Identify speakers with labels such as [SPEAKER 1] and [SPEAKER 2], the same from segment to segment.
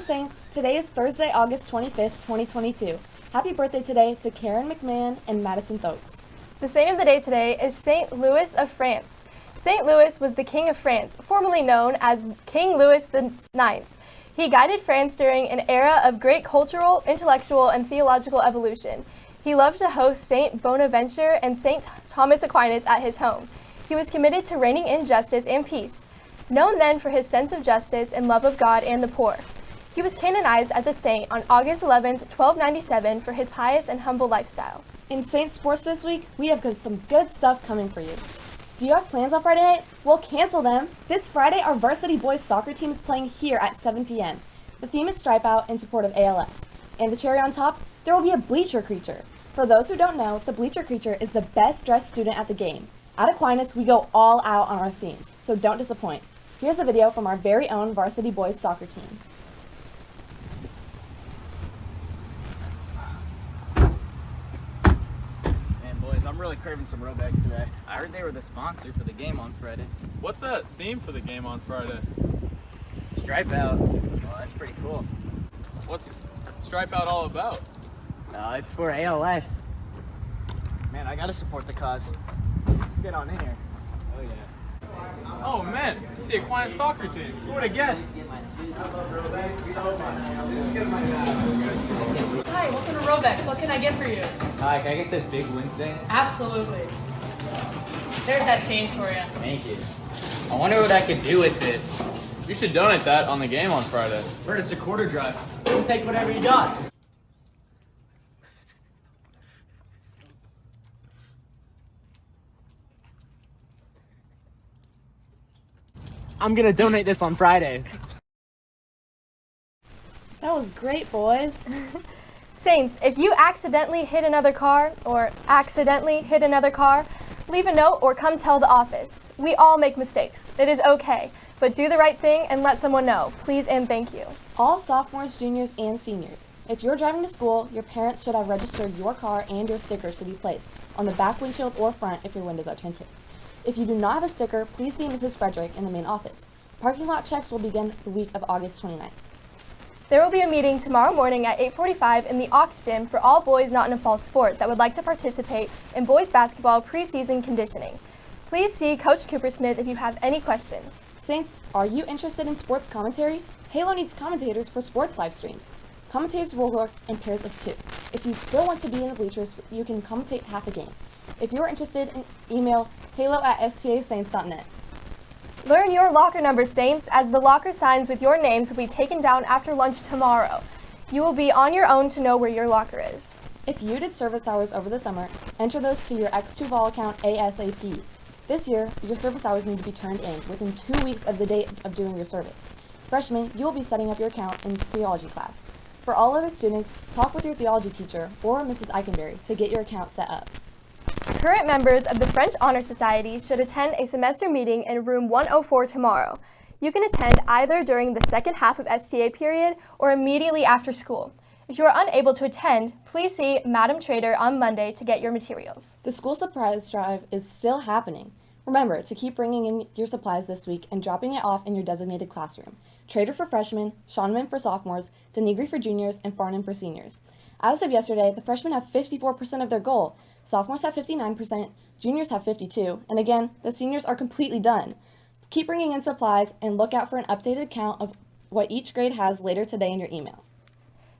[SPEAKER 1] Saints. Today is Thursday, August 25th, 2022. Happy birthday today to Karen McMahon and Madison Thokes.
[SPEAKER 2] The saint of the day today is Saint Louis of France. Saint Louis was the king of France, formerly known as King Louis IX. He guided France during an era of great cultural, intellectual, and theological evolution. He loved to host Saint Bonaventure and Saint Thomas Aquinas at his home. He was committed to reigning in justice and peace, known then for his sense of justice and love of God and the poor. He was canonized as a saint on August 11, 1297 for his pious and humble lifestyle.
[SPEAKER 1] In Saint Sports this week, we have some good stuff coming for you. Do you have plans on Friday night? Well, cancel them. This Friday, our varsity boys soccer team is playing here at 7 p.m. The theme is Stripe Out in support of ALS. And the cherry on top, there will be a bleacher creature. For those who don't know, the bleacher creature is the best dressed student at the game. At Aquinas, we go all out on our themes, so don't disappoint. Here's a video from our very own varsity boys soccer team.
[SPEAKER 3] Man, boys, I'm really craving some Robex today. I heard they were the sponsor for the game on Friday.
[SPEAKER 4] What's that theme for the game on Friday?
[SPEAKER 3] Stripe out. Well, that's pretty cool.
[SPEAKER 4] What's Stripe Out all about?
[SPEAKER 3] Uh, it's for ALS. Man, I gotta support the cause. Get on in here. Oh yeah.
[SPEAKER 4] Oh man, it's the Aquinas soccer team.
[SPEAKER 3] Who would have guessed?
[SPEAKER 5] Hi, welcome to Robex. What can I get for you?
[SPEAKER 3] Hi, can I get this big Wednesday?
[SPEAKER 5] Absolutely. There's that change for you.
[SPEAKER 3] Thank you. I wonder what I could do with this.
[SPEAKER 4] You should donate that on the game on Friday.
[SPEAKER 3] Bert, it's a quarter drive. We'll take whatever you got. I'm gonna donate this on Friday.
[SPEAKER 1] That was great, boys.
[SPEAKER 2] Saints, if you accidentally hit another car or accidentally hit another car, leave a note or come tell the office. We all make mistakes. It is okay, but do the right thing and let someone know. Please and thank you.
[SPEAKER 1] All sophomores, juniors, and seniors. If you're driving to school, your parents should have registered your car and your stickers to be placed on the back windshield or front if your windows are tinted. If you do not have a sticker, please see Mrs. Frederick in the main office. Parking lot checks will begin the week of August 29th.
[SPEAKER 2] There will be a meeting tomorrow morning at 8.45 in the Aux Gym for all boys not in a fall sport that would like to participate in boys basketball preseason conditioning. Please see Coach Cooper Smith if you have any questions.
[SPEAKER 1] Saints, are you interested in sports commentary? Halo needs commentators for sports live streams. Commentators will work in pairs of two. If you still want to be in the bleachers, you can commentate half a game. If you are interested, email halo at stasaints.net.
[SPEAKER 2] Learn your locker number, Saints, as the locker signs with your names will be taken down after lunch tomorrow. You will be on your own to know where your locker is.
[SPEAKER 1] If you did service hours over the summer, enter those to your x2VOL account ASAP. This year, your service hours need to be turned in within two weeks of the date of doing your service. Freshmen, you will be setting up your account in theology class. For all other students, talk with your theology teacher or Mrs. Eikenberry to get your account set up.
[SPEAKER 2] Current members of the French Honor Society should attend a semester meeting in room 104 tomorrow. You can attend either during the second half of STA period or immediately after school. If you are unable to attend, please see Madam Trader on Monday to get your materials.
[SPEAKER 1] The school surprise drive is still happening. Remember to keep bringing in your supplies this week and dropping it off in your designated classroom. Trader for freshmen, Shonman for sophomores, Denigri for juniors, and Farnham for seniors. As of yesterday, the freshmen have 54% of their goal, sophomores have 59%, juniors have 52, and again, the seniors are completely done. Keep bringing in supplies and look out for an updated count of what each grade has later today in your email.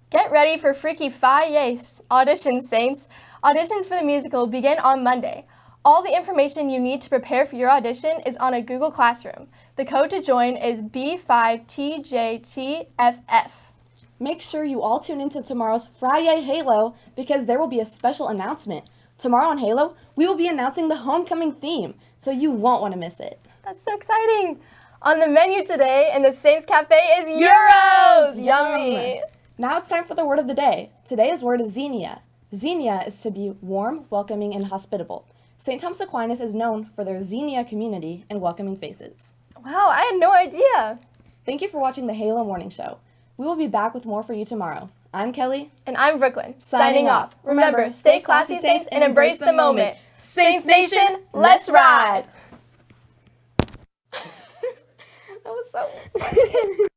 [SPEAKER 2] Get ready for Freaky Friday auditions, Saints. Auditions for the musical begin on Monday. All the information you need to prepare for your audition is on a Google Classroom. The code to join is B5TJTFF.
[SPEAKER 1] Make sure you all tune into tomorrow's Friday Halo because there will be a special announcement. Tomorrow on Halo, we will be announcing the homecoming theme, so you won't want to miss it.
[SPEAKER 2] That's so exciting! On the menu today in the Saints Cafe is Gyros! Yummy!
[SPEAKER 1] Now it's time for the word of the day. Today's word is xenia. Xenia is to be warm, welcoming, and hospitable. St. Thomas Aquinas is known for their xenia community and welcoming faces.
[SPEAKER 2] Wow, I had no idea!
[SPEAKER 1] Thank you for watching the Halo Morning Show. We will be back with more for you tomorrow. I'm Kelly.
[SPEAKER 2] And I'm Brooklyn,
[SPEAKER 1] Signing
[SPEAKER 2] signing
[SPEAKER 1] off.
[SPEAKER 2] off. Remember, stay classy, Saints, and embrace the moment. Saints Nation, let's ride!
[SPEAKER 1] That was so